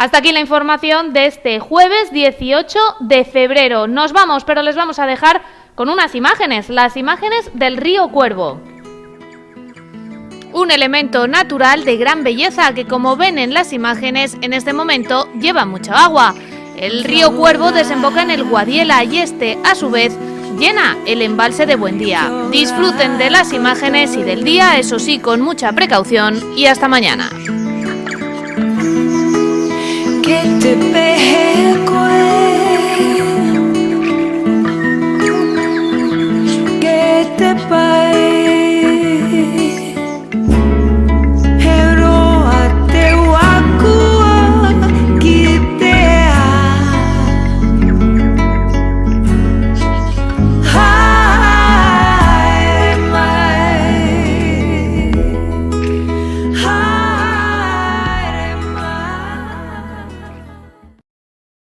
Hasta aquí la información de este jueves 18 de febrero. Nos vamos, pero les vamos a dejar con unas imágenes, las imágenes del río Cuervo. Un elemento natural de gran belleza que como ven en las imágenes en este momento lleva mucha agua. El río Cuervo desemboca en el Guadiela y este, a su vez, llena el embalse de Buendía. Disfruten de las imágenes y del día, eso sí, con mucha precaución y hasta mañana. te peje